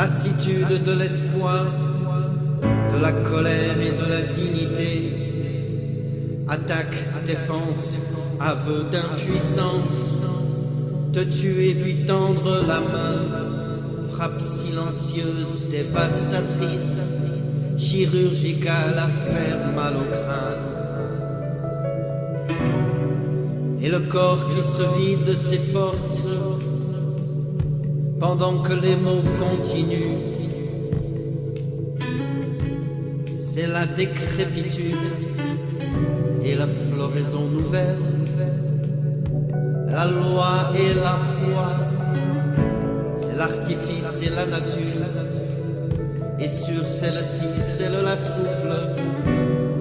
de l'espoir, de la colère et de la dignité. Attaque, défense, aveu d'impuissance, te tuer puis tendre la main, frappe silencieuse, dévastatrice, chirurgicale à faire mal au crâne. Et le corps qui se vide de ses forces, pendant que les mots continuent. C'est la décrépitude et la floraison nouvelle, la loi et la foi, c'est l'artifice et la nature, et sur celle-ci, celle la souffle,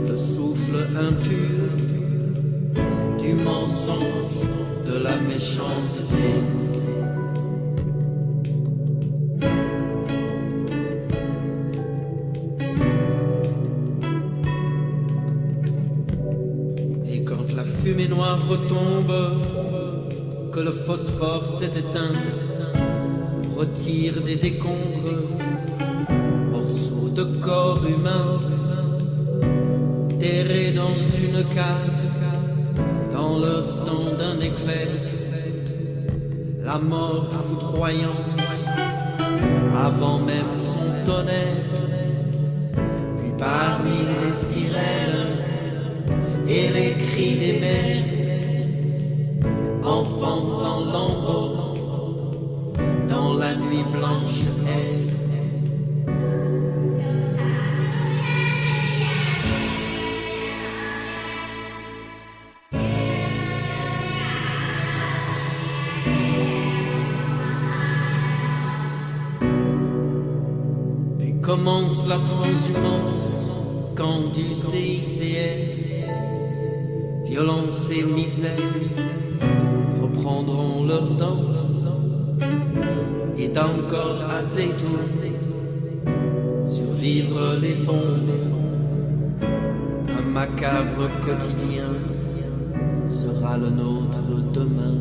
le souffle impur du mensonge, de la méchanceté. Fumée noire retombe, que le phosphore s'est éteint, retire des décombres, morceaux de corps humain, terrés dans une cave, dans l'instant d'un éclair, la mort foudroyante, avant même son tonnerre, puis parmi les sirènes, et les cris enfants en lambeaux, dans la nuit blanche. Puis commence la transhumance quand du CICR violence et misère reprendront leur danse. Et d'encore à Zeytoun, survivre les bombes, un macabre quotidien sera le nôtre demain,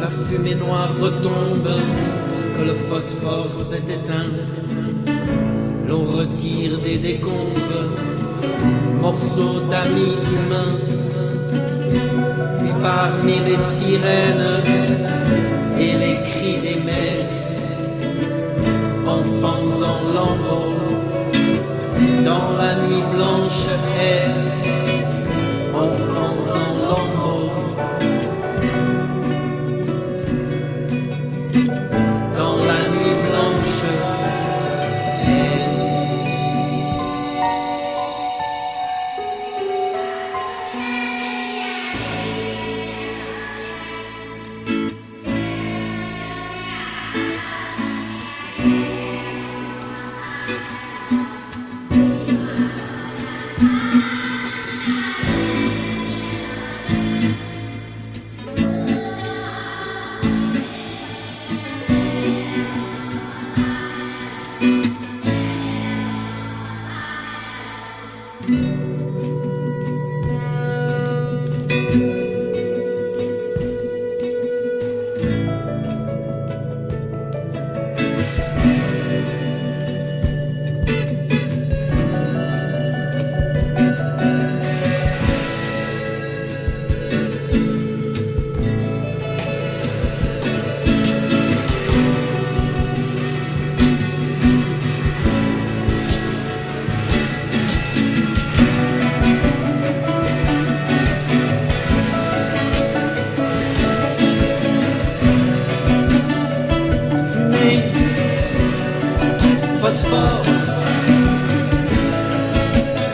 la fumée noire retombe, que le phosphore s'est éteint, l'on retire des décombres morceaux d'amis humains. Puis parmi les sirènes et les cris des mers, enfants en lambeaux, dans la nuit blanche air, enfants en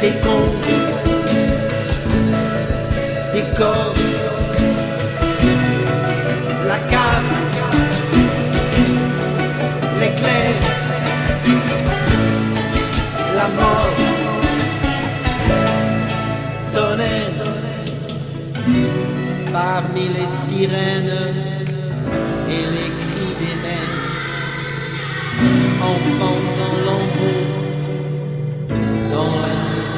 des cons, des corps, la cave, l'éclair, la mort, tonnerre, parmi les sirènes et les cris des mers, enfants en lambeaux dans la nuit.